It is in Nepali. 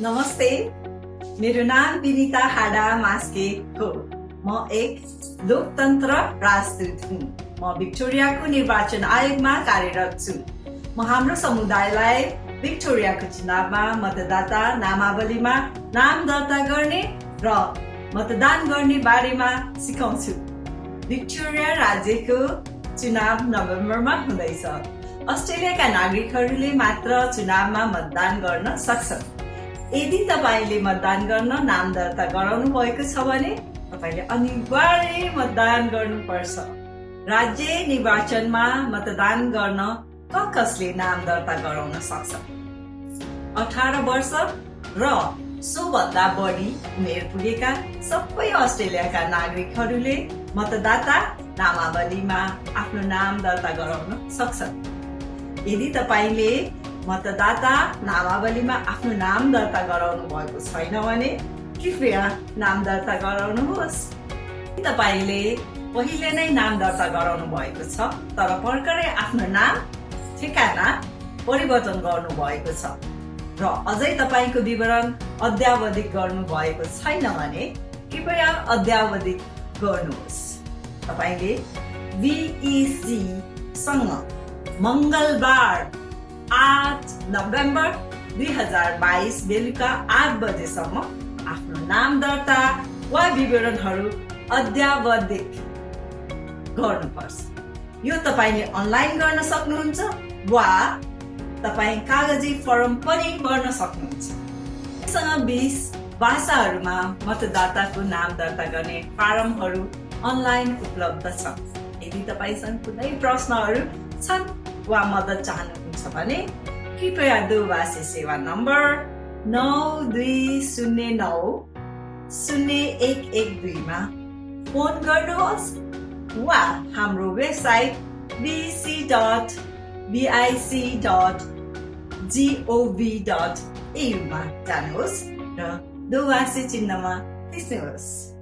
नमस्ते मेरो नाम विनिता हाडा मास्के हो। म एक लोकतन्त्र राजदूत हुँ। म भिक्टोरियाको निर्वाचन आयोगमा कार्यरत छु। म हाम्रो समुदायलाई भिक्टोरियाको चुनावमा मतदाता नामावलीमा नाम दर्ता गर्ने र मतदान गर्ने बारेमा सिकाउँछु। भिक्टोरिया राज्यको चुनाव नोभेम्बरमा हुँदैछ। अस्ट्रेलियाका नागरिकहरूले मात्र चुनावमा मतदान गर्न सक्छन्। यदि तपाईँले मतदान गर्न नाम दर्ता गराउनु भएको छ भने तपाईँले अनिवार्य मतदान गर्नुपर्छ। राज्य निर्वाचनमा मतदान गर्न क कसले नाम दर्ता गराउन सक्छ? अठार वर्ष र सोभन्दा बढी उमेर पुगेका सबै अस्ट्रेलियाका नागरिकहरूले मतदाता नामावलीमा आफ्नो नाम दर्ता गराउन सक्छन्। यदि तपाईँले मतदाता नामावलीमा आफ्नो नाम दर्ता गराउनु भएको छैन भने कृपया नाम दर्ता गराउनुहोस्। तपाईँले पहिले नै नाम दर्ता गराउनु भएको छ तर भर्खरै आफ्नो नाम ठेगाना परिवर्तन गर्नु भएको छ। र अझै तपाईँको विवरण अद्यावधिक गर्नु भएको छैन भने कृपया अद्यावधिक गर्नुहोस्। तपाईँले बिइसीसँग मङ्गलबार आठ नोभेम्बर दुई हजार बाइस बेलुका आठ बजेसम्म आफ्नो नाम दर्ता वा विवरणहरू अद्यावधिक गर्नुपर्छ। यो तपाईँले अनलाइन गर्न सक्नुहुन्छ वा तपाईँ कागजी फर्म पनि भर्न सक्नुहुन्छ। बिस भाषाहरूमा मतदाताको नाम दर्ता गर्ने फारमहरू अनलाइन उपलब्ध छ यदि तपाईँसँग कुनै प्रश्नहरू छन् वा मद्दत चाहनुहुन्छ भने कृपया दूरभाषी सेवा नम्बर नौ दुई शून्य नौ शून्य एक एक दुईमा फोन गर्नुहोस् वा हाम्रो website BC dot BIC dot gov dot एयुमा जानुहोस् र दोभाषी चिन्हमा थिच्नुहोस्।